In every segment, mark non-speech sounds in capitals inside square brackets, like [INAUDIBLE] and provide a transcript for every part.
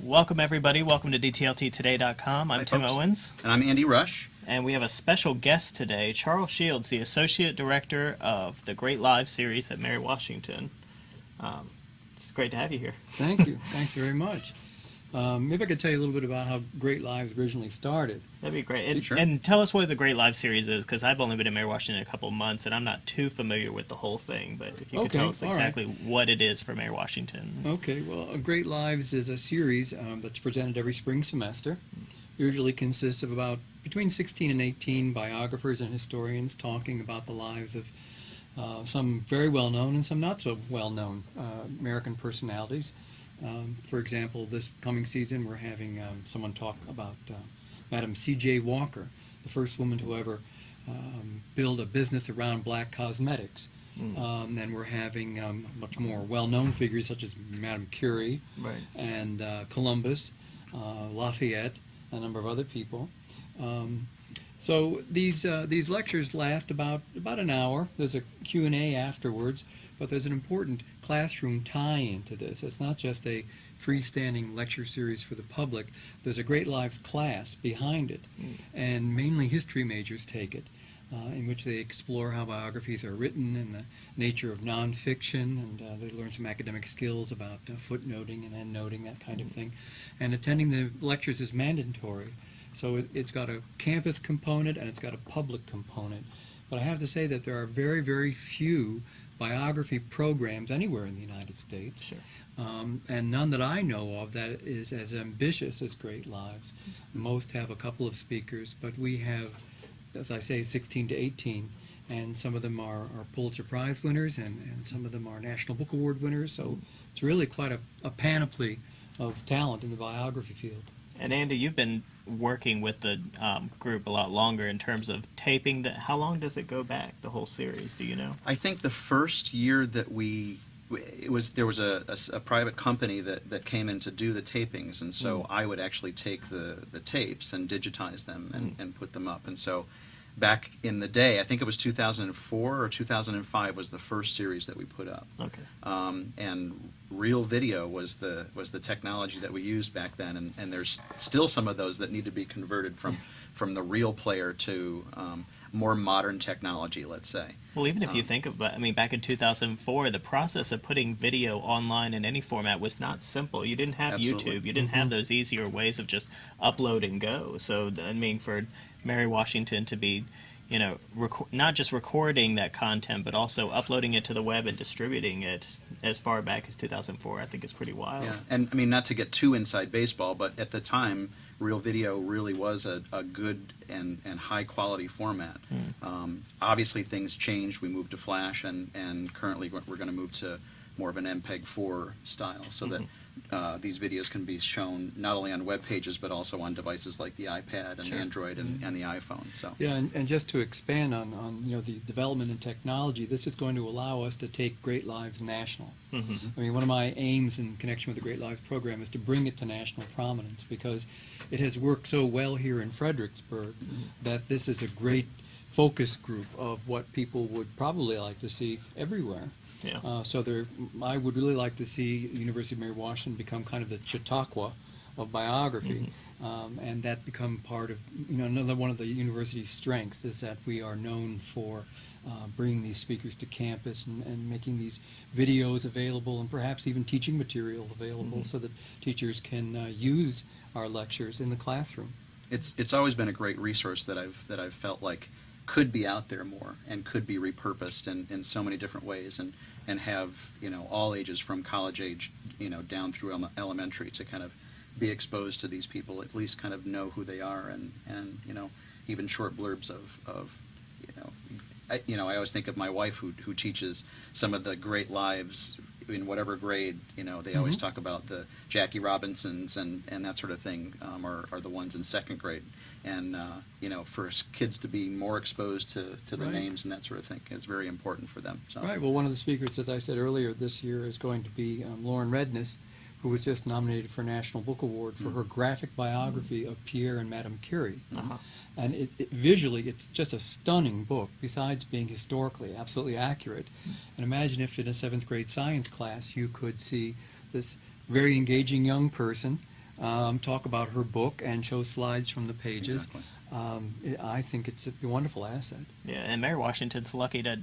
Welcome, everybody. Welcome to DTLTtoday.com. I'm Hi, Tim folks. Owens. And I'm Andy Rush. And we have a special guest today, Charles Shields, the Associate Director of the Great Lives series at Mary Washington. Um, it's great to have you here. Thank you. [LAUGHS] Thanks very much. Um, maybe I could tell you a little bit about how Great Lives originally started. That'd be great. And, Sure. and tell us what the Great Lives series is, because I've only been in Mary Washington a couple of months, and I'm not too familiar with the whole thing. But if you could Okay, tell us all right. exactly what it is for Mary Washington. Okay, well, Great Lives is a series um, that's presented every spring semester. Usually consists of about between 16 and 18 biographers and historians talking about the lives of uh, some very well known and some not so well known uh, American personalities. Um, for example, this coming season we're having um, someone talk about uh, Madam C.J. Walker, the first woman to ever um, build a business around black cosmetics. Mm. Um, then we're having um, much more well-known figures such as Madame Curie Right. and uh, Columbus, uh, Lafayette, a number of other people. So these uh, these lectures last about about an hour. There's a Q&A afterwards, but there's an important classroom tie-in to this. It's not just a freestanding lecture series for the public. There's a Great Lives class behind it, Mm. and mainly history majors take it. Uh, in which they explore how biographies are written and the nature of nonfiction, and uh, they learn some academic skills about uh, footnoting and endnoting, that kind of thing. And attending the lectures is mandatory. So it, it's got a campus component and it's got a public component. But I have to say that there are very, very few biography programs anywhere in the United States, Sure. um, and none that I know of that is as ambitious as Great Lives. Most have a couple of speakers, but we have, as I say, 16 to 18, and some of them are, are Pulitzer Prize winners, and, and some of them are National Book Award winners. So it's really quite a, a panoply of talent in the biography field. And Andy, you've been working with the um, group a lot longer in terms of taping. The, how long does it go back? The whole series? Do you know? I think the first year that we it was there was a a private company that, that came in to do the tapings, and so Mm. I would actually take the, the tapes and digitize them and, Mm. and put them up. And so back in the day, I think it was 2004 or 2005 was the first series that we put up. Okay. um, and real video was the was the technology that we used back then, and, and there's still some of those that need to be converted from from the real player to um, more modern technology, let's say. Well, even if you Um, think of, I mean, back in 2004, the process of putting video online in any format was not simple. You didn't have Absolutely. YouTube. You didn't have Mhm. those easier ways of just upload and go. So, I mean, for Mary Washington to be, you know, reco- not just recording that content, but also uploading it to the web and distributing it as far back as 2004, I think is pretty wild. Yeah, and I mean not to get too inside baseball, but at the time, real video really was a, a good and, and high quality format. Mm. Um, obviously, things changed. We moved to Flash, and, and currently we're, going to move to more of an MPEG 4 style, so that uh, these videos can be shown not only on web pages but also on devices like the iPad and Sure. Android and, and the iPhone. So Yeah, and, and just to expand on, on you know the development in technology, this is going to allow us to take Great Lives national. hmm I mean, one of my aims in connection with the Great Lives program is to bring it to national prominence because it has worked so well here in Fredericksburg that this is a great focus group of what people would probably like to see everywhere. Yeah. Uh, so there, I would really like to see University of Mary Washington become kind of the Chautauqua of biography, um, and that become part of you know another one of the university's strengths is that we are known for uh, bringing these speakers to campus and, and making these videos available and perhaps even teaching materials available Mhm. so that teachers can uh, use our lectures in the classroom. it's it's always been a great resource that I've that I've felt like could be out there more and could be repurposed in, in so many different ways and and have you know all ages from college age you know down through ele- elementary to kind of be exposed to these people at least kind of know who they are and and you know even short blurbs of of you know I, you know I always think of my wife who who teaches some of the great lives in whatever grade you know they always Mhm. talk about the Jackie Robinsons and and that sort of thing um, are, are the ones in second grade and uh, you know for kids to be more exposed to, to the Right. names and that sort of thing is very important for them so Right. Well, one of the speakers, as I said earlier, this year is going to be um, Lauren Redniss, who was just nominated for a National Book Award for Mm. her graphic biography of Pierre and Madame Curie. Uh-huh. And it, it, visually, it's just a stunning book, besides being historically absolutely accurate. And imagine if in a seventh grade science class you could see this very engaging young person, um, talk about her book and show slides from the pages. Exactly. Um, I I think it's a wonderful asset. Yeah, and Mary Washington's lucky to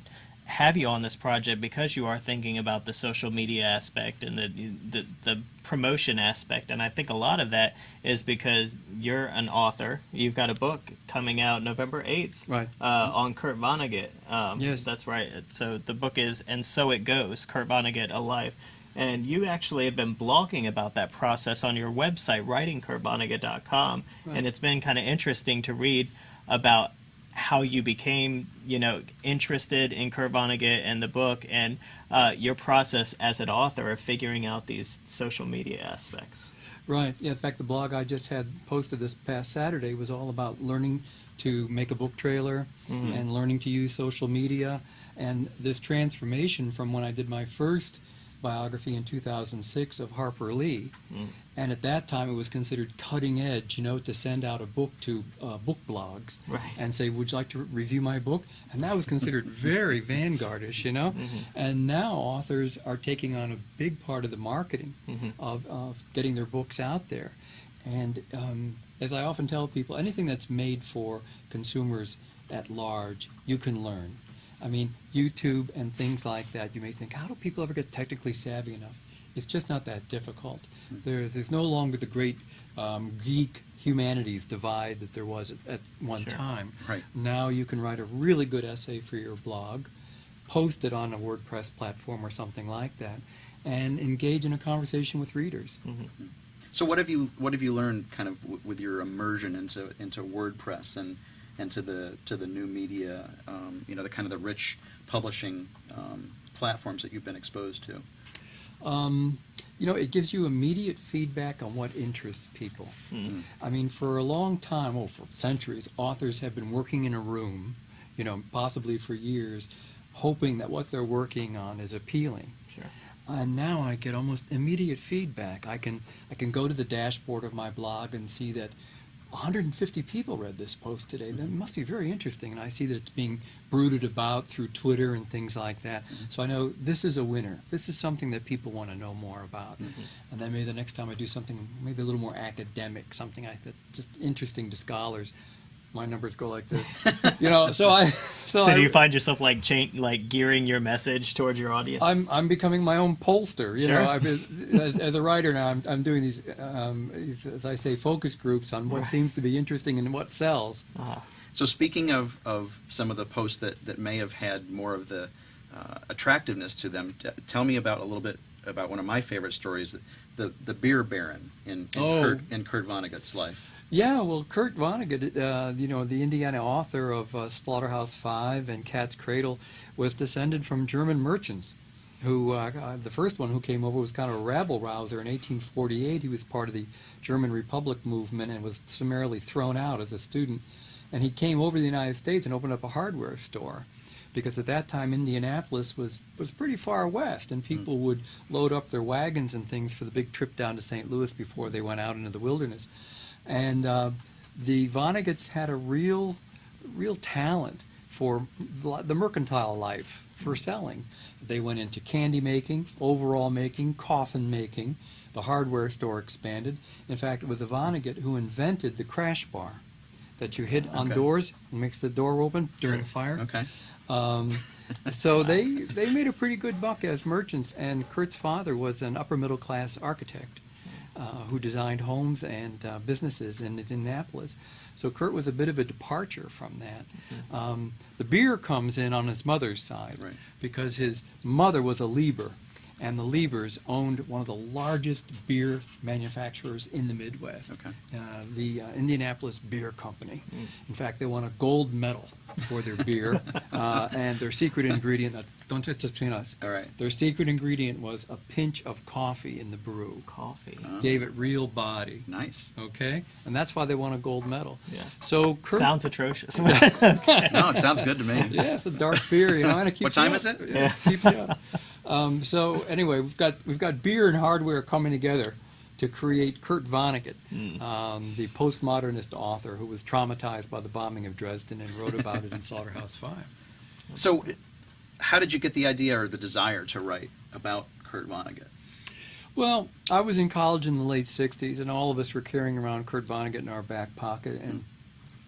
have you on this project because you are thinking about the social media aspect and the, the the promotion aspect and I think a lot of that is because you're an author you've got a book coming out November 8th Right. uh, on Kurt Vonnegut um, Yes. that's right so the book is and so it goes Kurt Vonnegut alive and you actually have been blogging about that process on your website writingkurtvonnegut.com Right. and it's been kind of interesting to read about how you became, you know, interested in Kurt Vonnegut and the book, and uh, your process as an author of figuring out these social media aspects. Right. Yeah. In fact, the blog I just had posted this past Saturday was all about learning to make a book trailer Mhm. and learning to use social media and this transformation from when I did my first biography in 2006 of Harper Lee. Mm. And at that time, it was considered cutting edge, you know, to send out a book to uh, book blogs Right. and say, "Would you like to review my book?" And that was considered [LAUGHS] very vanguardish, you know. Mhm. And now authors are taking on a big part of the marketing Mhm. of, of getting their books out there. And um, as I often tell people, anything that's made for consumers at large, you can learn. I mean, YouTube and things like that, you may think, how do people ever get technically savvy enough? It's just not that difficult. There, there's no longer the great um, geek humanities divide that there was at, at one Sure. time. Right. Now you can write a really good essay for your blog, post it on a WordPress platform or something like that, and engage in a conversation with readers. Mhm. So what have you what have you learned kind of w- with your immersion into into WordPress and and to the to the new media, um, you know, the kind of the rich publishing um, platforms that you've been exposed to? Um, you know, it gives you immediate feedback on what interests people. Mm. I mean, for a long time, well, for centuries, authors have been working in a room, you know, possibly for years, hoping that what they're working on is appealing. Sure. And now I get almost immediate feedback. I can I can go to the dashboard of my blog and see that 150 people read this post today. That must be very interesting. And I see that it's being brooded about through Twitter and things like that. Mm-hmm. So I know this is a winner. This is something that people want to know more about. Mm-hmm. And then maybe the next time I do something maybe a little more academic, something I, that's just interesting to scholars, my numbers go like this. [LAUGHS] you know, so I [LAUGHS] so, So, I, do you find yourself like cha- like gearing your message towards your audience? I'm I'm becoming my own pollster. You Sure. know, I've been, as, as a writer now, I'm, I'm doing these, um, as I say, focus groups on what Right. seems to be interesting and what sells. Uh-huh. So speaking of, of some of the posts that, that may have had more of the uh, attractiveness to them, t- tell me about a little bit about one of my favorite stories, the the beer baron in in, Oh. Kurt, in Kurt Vonnegut's life. Yeah, well, Kurt Vonnegut, uh, you know, the Indiana author of uh, Slaughterhouse Five and Cat's Cradle, was descended from German merchants. Who uh, uh, the first one who came over was kind of a rabble rouser in 1848. He was part of the German Republic movement and was summarily thrown out as a student. And he came over to the United States and opened up a hardware store, because at that time Indianapolis was was pretty far west, and people would load up their wagons and things for the big trip down to St. Louis before they went out into the wilderness. And uh, the Vonneguts had a real, real talent for the mercantile life, for selling. They went into candy making, overall making, coffin making. The hardware store expanded. In fact, it was a Vonnegut who invented the crash bar that you hit on Okay. doors and makes the door open during a fire. Okay. Um, so [LAUGHS] they they made a pretty good buck as merchants, and Kurt's father was an upper middle class architect who designed homes and uh, businesses in Indianapolis. So Kurt was a bit of a departure from that. Um, the beer comes in on his mother's side Right. because his mother was a Lieber, and the Liebers owned one of the largest beer manufacturers in the Midwest, Okay. uh, the uh, Indianapolis Beer Company. In fact, they won a gold medal for their beer, [LAUGHS] uh, and their secret ingredient, uh, don't touch this between us, All right. their secret ingredient was a pinch of coffee in the brew. Coffee. Uh, Gave it real body. Nice. Okay? And that's why they won a gold medal. Yeah. So Kurt. Sounds atrocious. [LAUGHS] No, it sounds good to me. Yeah, it's a dark beer, you know, and it keeps What time is it? Yeah, it keeps you up. [LAUGHS] Um, so anyway, we've got we've got beer and hardware coming together to create Kurt Vonnegut, Mm. um, the postmodernist author who was traumatized by the bombing of Dresden and wrote about it in [LAUGHS] Slaughterhouse Five. So, how did you get the idea or the desire to write about Kurt Vonnegut? Well, I was in college in the late '60s, and all of us were carrying around Kurt Vonnegut in our back pocket, and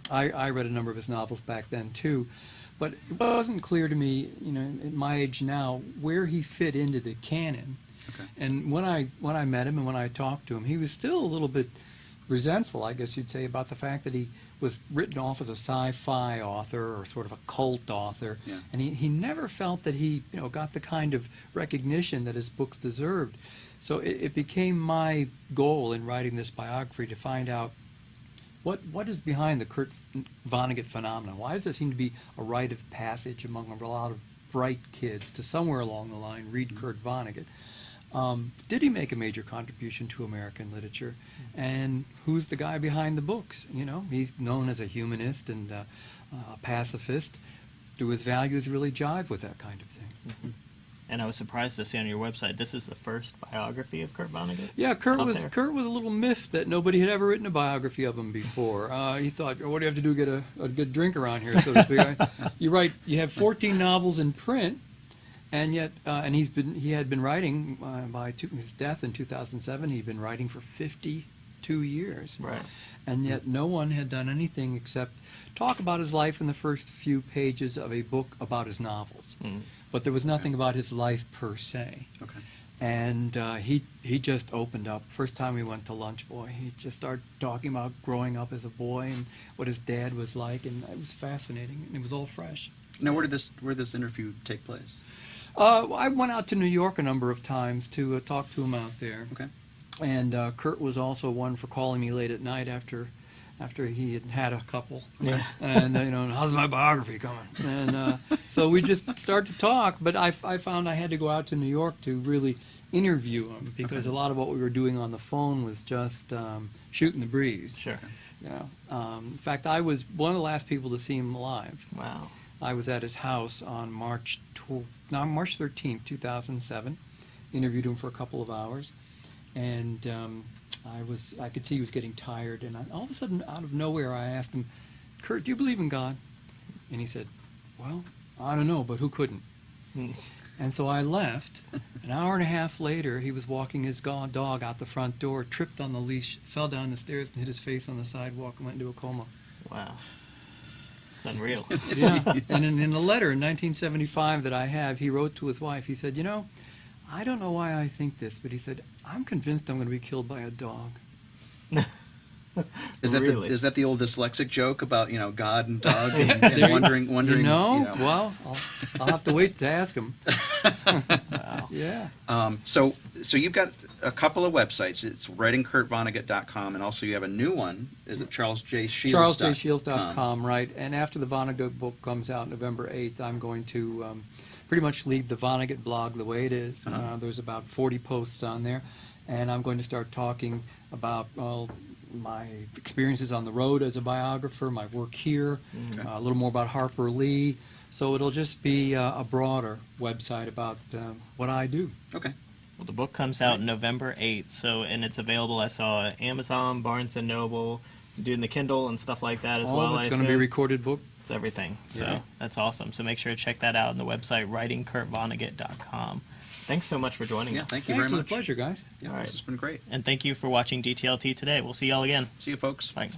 I, I read a number of his novels back then too. But it wasn't clear to me, you know, at my age now, where he fit into the canon. Okay. And when I when I met him and when I talked to him, he was still a little bit resentful, I guess you'd say, about the fact that he was written off as a sci-fi author or sort of a cult author, Yeah. and he, he never felt that he you know got the kind of recognition that his books deserved. So it, it became my goal in writing this biography to find out what what is behind the Kurt Vonnegut phenomenon. Why does it seem to be a rite of passage among a lot of bright kids to somewhere along the line read Kurt Vonnegut? Um, did he make a major contribution to American literature? And who's the guy behind the books? You know, he's known as a humanist and uh, a pacifist. Do his values really jive with that kind of thing? And I was surprised to see on your website this is the first biography of Kurt Vonnegut. Yeah, Kurt was there. Kurt was a little miffed that nobody had ever written a biography of him before. Uh, he thought, "Oh, "What do you have to do to get a, a good drink around here?" So to speak. I- you write, you have 14 novels in print, and yet, uh, and he's been he had been writing uh, by two, his death in 2007. He'd been writing for 52 years, Right. and yet no one had done anything except talk about his life in the first few pages of a book about his novels. Mm. But there was nothing about his life per se Okay. and uh, he he just opened up. First time we went to lunch, boy, he just started talking about growing up as a boy and what his dad was like, and it was fascinating, and it was all fresh. Now, where did this where did this interview take place? Uh, I went out to New York a number of times to uh, talk to him out there, Okay. and uh, Kurt was also one for calling me late at night after after he had had a couple. Yeah. and you know, how's my biography coming? And uh, so we just start to talk. But I, I found I had to go out to New York to really interview him because Okay. a lot of what we were doing on the phone was just um, shooting the breeze. Sure. You know, um, in fact, I was one of the last people to see him live. Wow. I was at his house on March tw- no, March 13th, 2007. Interviewed him for a couple of hours, and um, I was I could see he was getting tired. And I, all of a sudden, out of nowhere, I asked him, "Kurt, do you believe in God?" And he said, "Well, I don't know, but who couldn't?" Mm. And so I left. An hour and a half later, he was walking his go- dog out the front door, tripped on the leash, fell down the stairs, and hit his face on the sidewalk, and went into a coma. Wow. It's unreal. Yeah. [LAUGHS] and in, in a letter in 1975 that I have, he wrote to his wife. He said, "You know, I don't know why I think this, but he said I'm convinced I'm going to be killed by a dog." Is that Really? the, is that the old dyslexic joke about you know God and [LAUGHS] dog and, and wondering wondering You know, you know. well, I'll, I'll have to wait to ask him. [LAUGHS] wow. Yeah. Um, so, so you've got a couple of websites. It's writingkurtvonnegut.com, and also you have a new one. Is it Charles J. Shields? CharlesJShields.com, right? And after the Vonnegut book comes out November 8th, I'm going to um, pretty much leave the Vonnegut blog the way it is. Uh-huh. Uh, there's about 40 posts on there, and I'm going to start talking about well, my experiences on the road as a biographer, my work here, Okay. uh, a little more about Harper Lee. So it'll just be uh, a broader website about um, what I do. Okay. Well, the book comes out November 8th, so and it's available. I saw at Amazon, Barnes and Noble, doing the Kindle and stuff like that as All well. of it's going to be a recorded book. It's everything. So Yeah. that's awesome. So make sure to check that out on the website writingkurtvonnegut.com. Thanks so much for joining Yeah. us. Thank you Thanks, very it's a much. pleasure, guys. Yeah, All right. this has been great. And thank you for watching DTLT today. We'll see y'all again. See you, folks. Bye.